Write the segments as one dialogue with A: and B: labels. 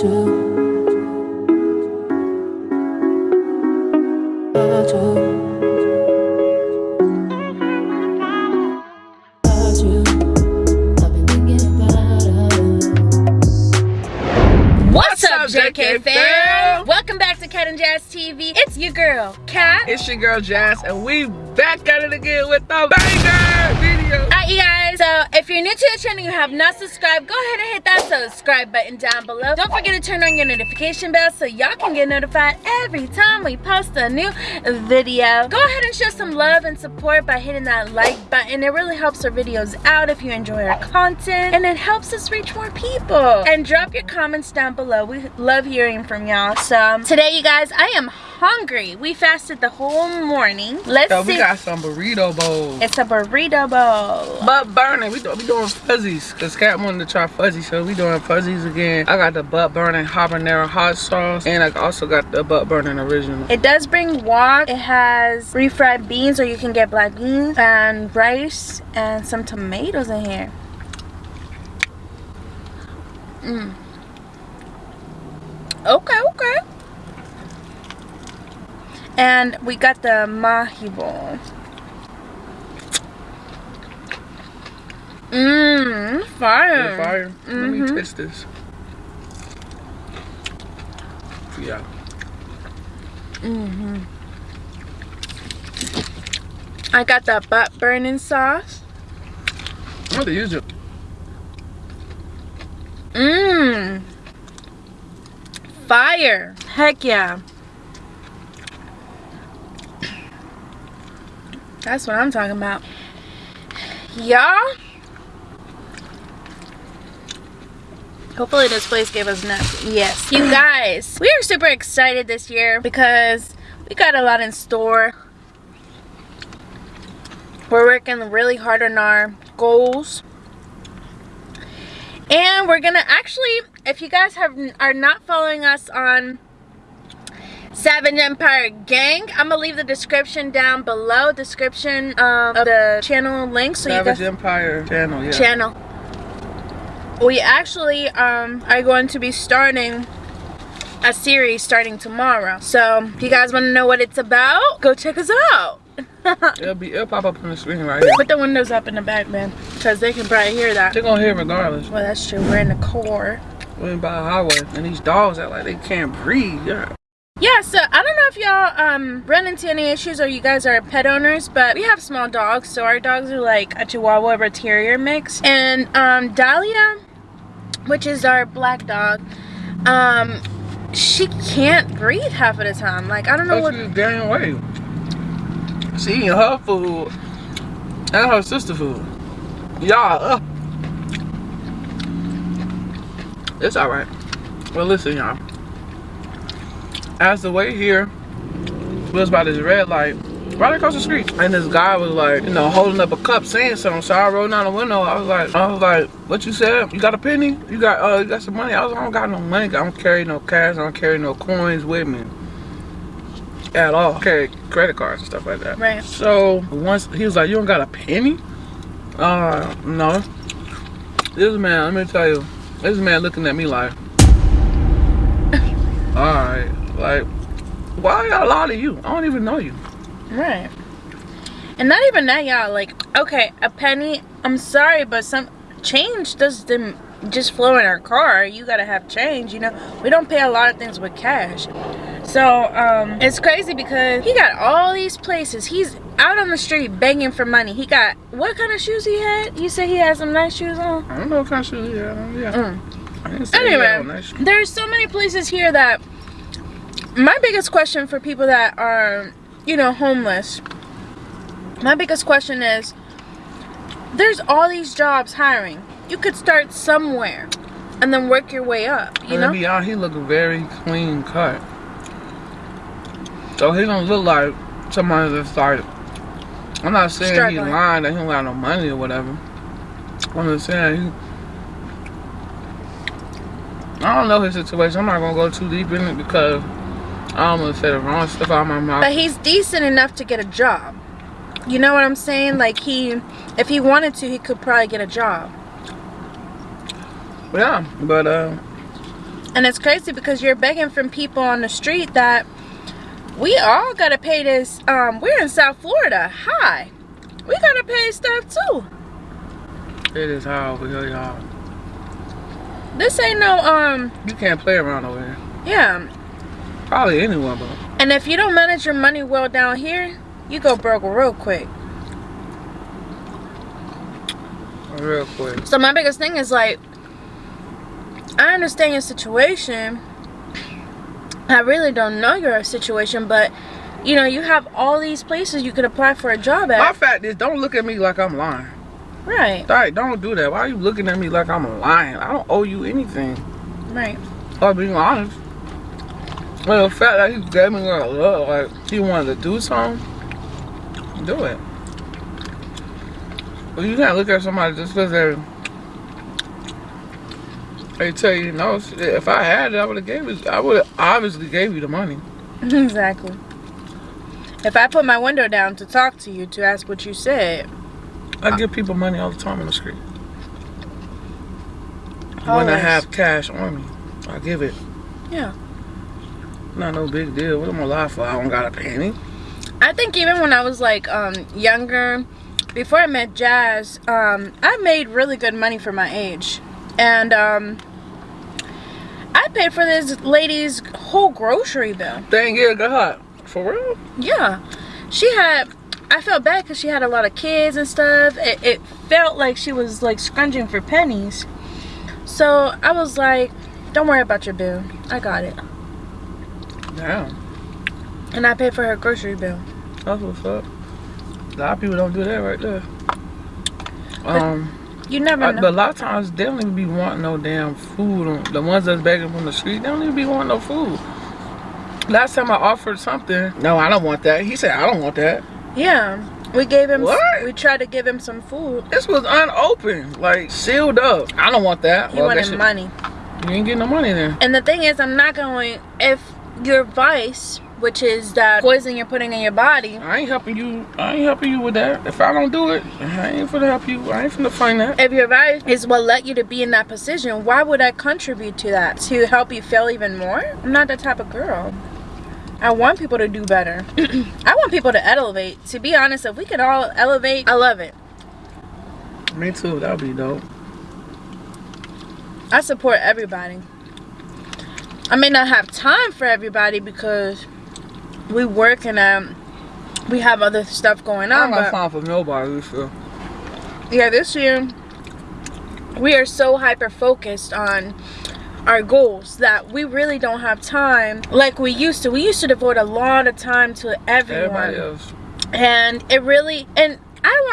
A: What's up, JK fam? Welcome back to Cat and Jazz TV. It's your girl, Cat.
B: It's your girl Jazz, and we back at it again with the banger video.
A: Alright, you guys. So, if you're new to the channel, you have not subscribed, go ahead and hit that subscribe button down below. Don't forget to turn on your notification bell so y'all can get notified every time we post a new video. Go ahead and show some love and support by hitting that like button. It really helps our videos out if you enjoy our content, and it helps us reach more people. And drop your comments down below. We love hearing from y'all. So, um, today, you guys, I am hungry. We fasted the whole morning. Let's
B: So
A: see.
B: we got some burrito bowls.
A: it's a burrito bowl.
B: Butt burning. We, do, we doing fuzzies. Cause Cat wanted to try fuzzies, so we doing fuzzies again. I got the butt burning habanero hot sauce, and I also got the butt burning original.
A: It does bring wok. It has refried beans, or you can get black beans and rice and some tomatoes in here. Mm. Okay, okay. And we got the mahi bowl. Mmm, fire.
B: Is it fire? Let me
A: Mhm.
B: taste this. Yeah.
A: hmm I got that butt burning sauce.
B: I'm gonna use it.
A: Mmm. Fire. Heck yeah. That's what I'm talking about. Y'all. Hopefully this place gave us enough. Yes. You guys, we are super excited this year because we got a lot in store. We're working really hard on our goals. And we're gonna actually, if you guys have are not following us on Savage Empire Gang, I'm gonna leave the description down below, description um, of the channel link, so you
B: Savage
A: guys
B: Empire channel. Yeah.
A: channel. We actually um, are going to be starting a series starting tomorrow. So if you guys want to know what it's about, go check us out.
B: It'll be. It'll pop up on the screen right here.
A: Put the windows up in the back, man, because they can probably hear that.
B: They're gonna hear regardless.
A: Well, that's true. We're in the core.
B: We're in by a highway, and these dogs act like they can't breathe. Yeah.
A: Yeah, so I don't know if y'all um run into any issues or you guys are pet owners, but we have small dogs, so our dogs are like a Chihuahua Terrier mix. And um Dahlia, which is our black dog, um, she can't breathe half of the time. Like I don't know
B: Oh,
A: what
B: she's gaining weight. She eating her food and her sister food. Y'all, uh. It's alright. Well, listen, y'all. As the way here was by this red light, right across the street, and this guy was like, you know, holding up a cup saying something. So I rolled down the window. I was like, I was like, what you said? You got a penny? You got, uh, you got some money? I was, like, I don't got no money. I don't carry no cash. I don't carry no coins with me at all. I carry credit cards and stuff like that.
A: Right.
B: So once he was like, "You don't got a penny?" Uh, no. This man, let me tell you, this man looking at me like, "All right, like, why gotta lie to you? I don't even know you."
A: Right. And not even that, y'all. Like, okay, a penny. I'm sorry, but some change doesn't just flow in our car. You gotta have change. You know, we don't pay a lot of things with cash. So um, it's crazy because he got all these places. He's out on the street begging for money. He got what kind of shoes he had? You said he had some nice shoes on.
B: I don't know what kind of shoes he had on. Yeah.
A: Mm.
B: I didn't say he had on
A: Anyway,
B: that
A: there's so many places here that my biggest question for people that are, you know, homeless. My biggest question is there's all these jobs hiring. You could start somewhere and then work your way up, you
B: And
A: know?
B: to be honest, he look very clean cut. So he don't look like somebody that's like. I'm not saying
A: Struggling.
B: he lying that he don't got no money or whatever. I'm just saying he. I don't know his situation. I'm not gonna go too deep in it because I to say the wrong stuff out of my mouth.
A: But he's decent enough to get a job. You know what I'm saying? Like he if he wanted to, he could probably get a job.
B: Yeah, but uh,
A: And it's crazy because you're begging from people on the street that we all gotta pay this. Um, we're in South Florida. Hi. We gotta pay stuff too.
B: It is high over here, y'all.
A: This ain't no um
B: You can't play around over here.
A: yeah.
B: Probably anyone, but
A: And if you don't manage your money well down here, you go broke real quick.
B: real quick.
A: So my biggest thing is like, I understand your situation. I really don't know your situation, but you know, you have all these places you could apply for a job at.
B: My fact is, don't look at me like I'm lying.
A: Right,
B: Right, don't do that. Why are you looking at me like I'm lying? I don't owe you anything.
A: right.
B: I'm being honest. Well, the fact that he gave me a look, like he wanted to do something, do it. But you can't look at somebody just because they they tell you no. If I had it, I would have gave it. I would have obviously gave you the money.
A: exactly. If I put my window down to talk to you to ask what you said,
B: I uh, give people money all the time on the street. When I have cash on me, I give it.
A: yeah.
B: Not no big deal. What am I lie for? I don't got a penny.
A: I think even when I was like um younger, before I met Jazz, um, I made really good money for my age. And um I paid for this lady's whole grocery bill.
B: Dang yeah, God. For real?
A: Yeah. She had I felt bad because she had a lot of kids and stuff. It, it felt like she was like scrunching for pennies. So I was like, don't worry about your bill. I got it.
B: Damn.
A: And I paid for her grocery bill.
B: That's what's up. A lot of people don't do that right there. Um,
A: You never
B: I-
A: know.
B: but a lot of times they don't even be wanting no damn food. On, the ones that's begging from the street, they don't even be wanting no food. Last time I offered something, no, I don't want that. He said, I don't want that.
A: Yeah, we gave him.
B: What?
A: We tried to give him some food.
B: This was unopened, like sealed up. I don't want that.
A: He
B: Well,
A: wanted
B: guess you-
A: money.
B: You ain't getting no money then.
A: And the thing is, I'm not going. If your vice, which is that poison you're putting in your body,
B: I ain't helping you. I ain't helping you with that. If I don't do it, I ain't gonna help you. I ain't gonna find that.
A: if your vice is what led you to be in that position, why would I contribute to that to help you fail even more? I'm not that type of girl. I want people to do better. I want people to elevate. To be honest, if we can all elevate, I love it.
B: Me too. That'd be dope.
A: I support everybody. I may not have time for everybody because we work and um, we have other stuff going
B: I
A: on.
B: don't got
A: But
B: time for nobody. So.
A: yeah, this year we are so hyper focused on our goals that we really don't have time like we used to. We used to devote a lot of time to everyone
B: Everybody else.
A: and it really and I don't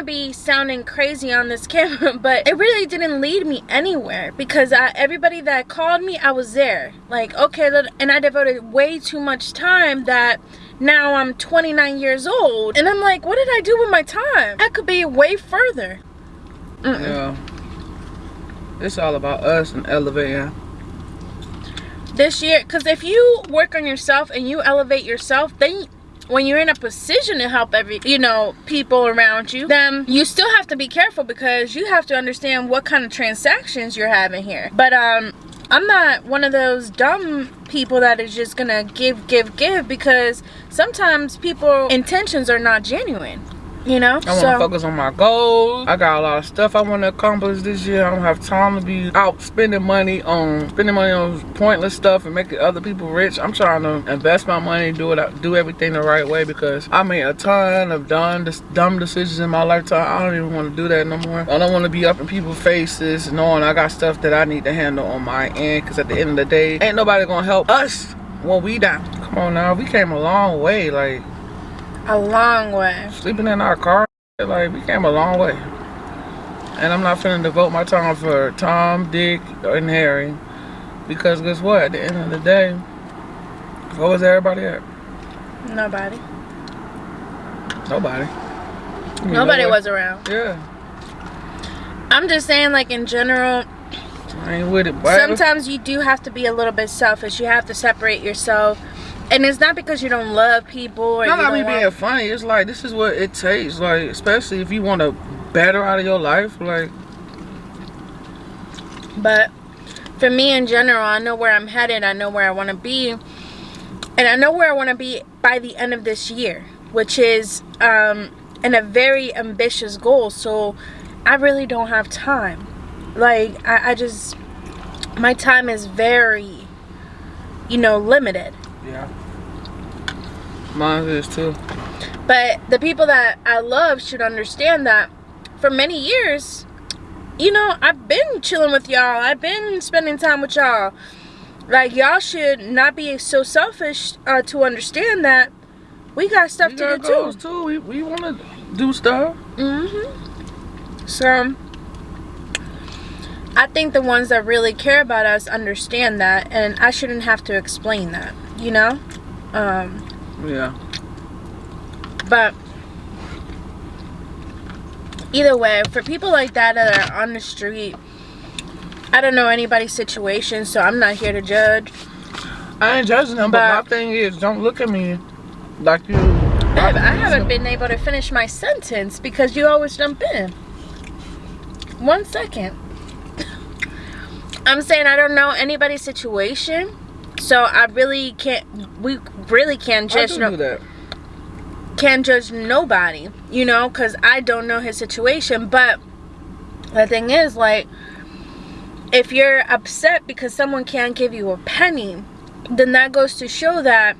A: to be sounding crazy on this camera, but it really didn't lead me anywhere because I, everybody that called me, I was there. Like, okay, and I devoted way too much time that now I'm 29 years old, and I'm like, what did I do with my time? I could be way further. Mm-mm.
B: Yeah. It's all about us and elevating.
A: This year, because if you work on yourself and you elevate yourself, then when you're in a position to help every you know people around you then you still have to be careful because you have to understand what kind of transactions you're having here. But um i'm not one of those dumb people that is just gonna give give give because sometimes people intentions are not genuine you know
B: I want to focus on my goals. I got a lot of stuff I want to accomplish this year. I don't have time to be out spending money on spending money on pointless stuff and making other people rich. I'm trying to invest my money, do it, do everything the right way because I made a ton of dumb, dumb decisions in my lifetime. I don't even want to do that no more. I don't want to be up in people's faces knowing I got stuff that I need to handle on my end because at the end of the day, ain't nobody gonna help us when we down. Come on now, we came a long way. Like
A: a long way
B: sleeping in our car, like we came a long way. And I'm not finna devote my time for Tom, Dick, and Harry. Because guess what? At the end of the day, where was everybody at?
A: nobody
B: Nobody. Mean
A: nobody was around
B: Yeah.
A: i'm just saying like in general
B: I ain't with it, boy.
A: sometimes you do have to be a little bit selfish. You have to separate yourself. And it's not because you don't love people or
B: Not like me being
A: want,
B: funny. It's like this is what it takes. Like especially if you want to better out of your life. Like
A: but for me in general, I know where I'm headed. I know where I want to be. And I know where I want to be by the end of this year, which is um, in a very ambitious goal. So I really don't have time. Like, I, I just, my time is very, you know, limited.
B: Yeah. Mine is too.
A: But the people that I love should understand that for many years, you know, I've been chilling with y'all. I've been spending time with y'all. Like, y'all should not be so selfish uh, to understand that we got stuff
B: we
A: to
B: got
A: do
B: goals
A: too.
B: too. We, we want to do stuff.
A: Mm-hmm. So, I think the ones that really care about us understand that, and I shouldn't have to explain that, you know? Um,
B: Yeah.
A: But either way, for people like that that are on the street, I don't know anybody's situation, so I'm not here to judge.
B: I ain't judging them, but,
A: But-
B: my thing is, don't look at me like you.
A: I, I haven't been able to finish my sentence because you always jump in. One second. I'm saying I don't know anybody's situation, so I really can't. We really can't judge. no-
B: that.
A: can't judge nobody, you know, because I don't know his situation. But the thing is, like, if you're upset because someone can't give you a penny, then that goes to show that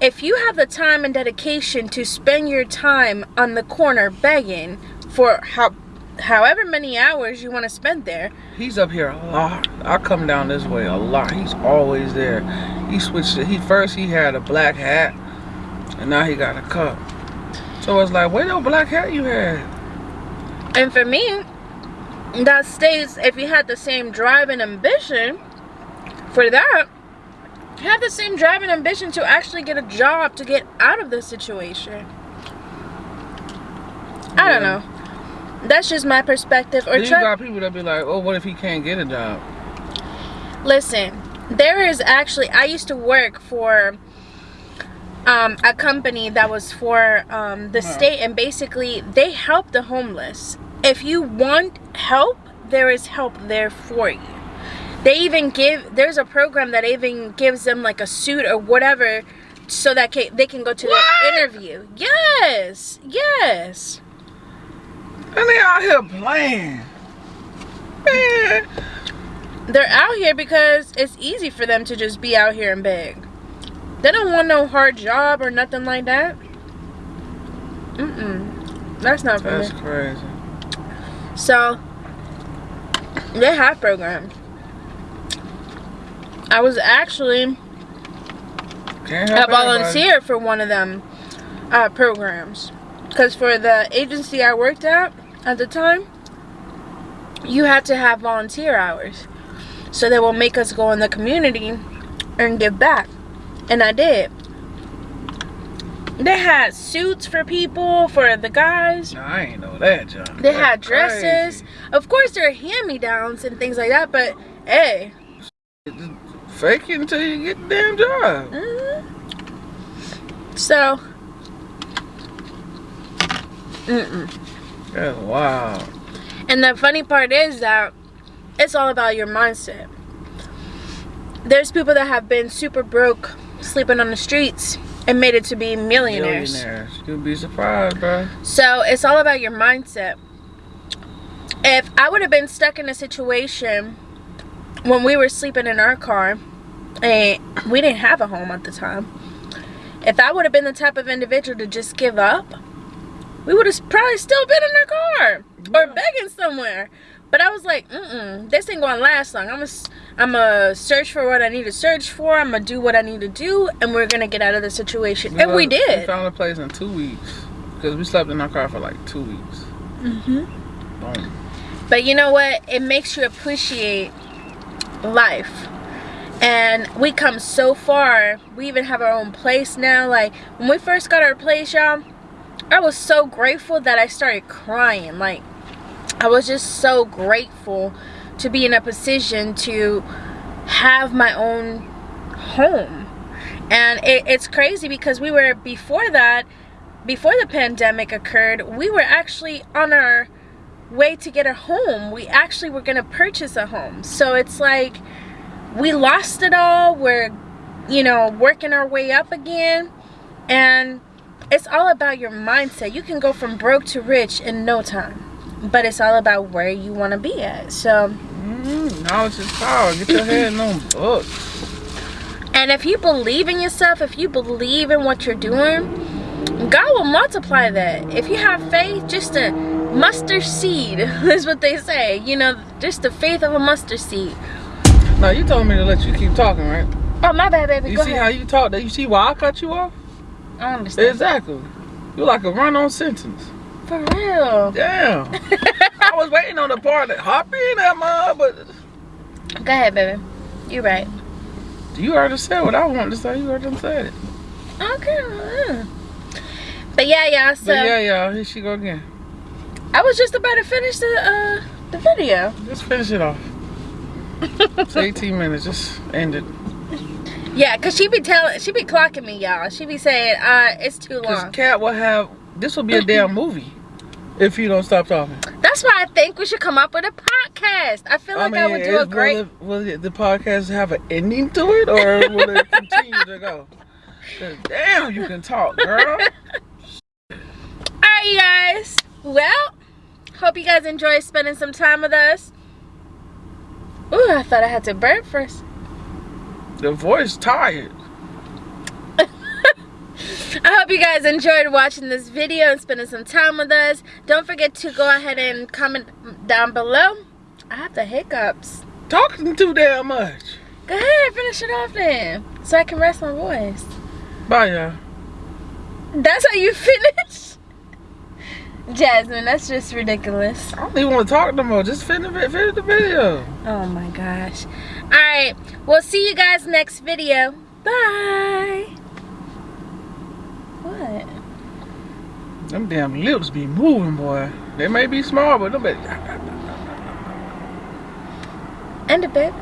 A: if you have the time and dedication to spend your time on the corner begging for how however many hours you want to spend there
B: He's up here a lot. I come down this way a lot. He's always there. He switched. It. He first he had a black hat, and now he got a cup. So it's like, where that black hat you had?
A: and for me that states if you had the same drive and ambition for that have the same drive and ambition to actually get a job to get out of the situation i don't know that's just my perspective or
B: Then you got people that be like, oh, what if he can't get a job?
A: listen there is actually i used to work for um, a company that was for um, the
B: Huh.
A: state and basically they help the homeless if you want help there is help there for you they even give there's a program that even gives them like a suit or whatever so that ca- they can go to
B: What?
A: the interview yes yes
B: And they out here playing. Man,
A: they're out here because it's easy for them to just be out here and beg. They don't want no hard job or nothing like that. Mm-mm. That's not for
B: that's
A: me.
B: crazy.
A: So, they have programs. I was actually a volunteer for one of them uh, programs. Because for the agency I worked at at the time, you had to have volunteer hours. So they will make us go in the community and give back. And I did. They had suits for people, for the guys.
B: I ain't know that, John.
A: They
B: That's
A: had dresses.
B: crazy.
A: Of course, there are hand-me-downs and things like that. But, hey.
B: Fake it until you get the damn job.
A: Mhm. So. Mm-mm.
B: That's wild.
A: And the funny part is that it's all about your mindset. There's people that have been super broke, sleeping on the streets, and made it to be millionaires.
B: Millionaires. You'll be surprised, bro.
A: So it's all about your mindset. If I would have been stuck in a situation when we were sleeping in our car and we didn't have a home at the time, if I would have been the type of individual to just give up, we would have probably still been in our car or begging somewhere. But I was like, mm-mm, this ain't gonna last long. I'm gonna, I'm gonna search for what I need to search for. I'm gonna do what I need to do, and we're gonna get out of the situation. and we
B: We
A: did.
B: found a place in two weeks. Because we slept in our car for like two weeks.
A: Mm-hmm.
B: Boom.
A: But you know what? It makes you appreciate life. And we come so far. We even have our own place now. Like when we first got our place, y'all, I was so grateful that I started crying. Like I was just so grateful to be in a position to have my own home. And it, it's crazy because we were before that, before the pandemic occurred, we were actually on our way to get a home. We actually were going to purchase a home. So it's like we lost it all. We're, you know, working our way up again. And it's all about your mindset. You can go from broke to rich in no time. But it's all about where you want to be at. So,
B: Mm, knowledge is power. Get your head in them books.
A: and if you believe in yourself, if you believe in what you're doing, God will multiply that. If you have faith, just a mustard seed is what they say. You know, just the faith of a mustard seed.
B: Now you told me to let you keep talking, right?
A: Oh, my bad, baby.
B: You
A: Go
B: see
A: ahead.
B: how you talk? You see why I cut you off?
A: I understand.
B: Exactly. You're like a run-on sentence.
A: For real.
B: Damn. I was waiting on the part that hop in that mud, but
A: Go ahead, baby. You right.
B: you already said what I wanted to say. You already said it.
A: Okay. But yeah, y'all. So
B: But yeah, y'all, here she go again.
A: I was just about to finish the uh the video.
B: Just finish it off. It's 18 minutes. Just end it.
A: Yeah, cause she be telling, she be clocking me, y'all. She be saying, uh, it's too long.
B: Cat will have, this will be a damn movie if you don't stop talking.
A: That's why I think we should come up with a podcast. I feel like I, would do a great.
B: Will, it, will it, the podcast have an ending to it, or will it continue to go? Damn, you can talk, girl.
A: All right, you guys. Well, hope you guys enjoy spending some time with us. Ooh, I thought I had to burp first.
B: The voice tired.
A: I hope you guys enjoyed watching this video and spending some time with us. Don't forget to go ahead and comment down below. I have the hiccups.
B: Talking too damn much.
A: Go ahead, finish it off then. So I can rest my voice.
B: Bye, y'all.
A: That's how you finish? Jasmine, that's just ridiculous.
B: I don't even want to talk no more. Just finish, finish the video.
A: Oh my gosh. Alright, we'll see you guys next video. Bye. What?
B: Them damn lips be moving, boy. They may be small, but them be...
A: End it, babe.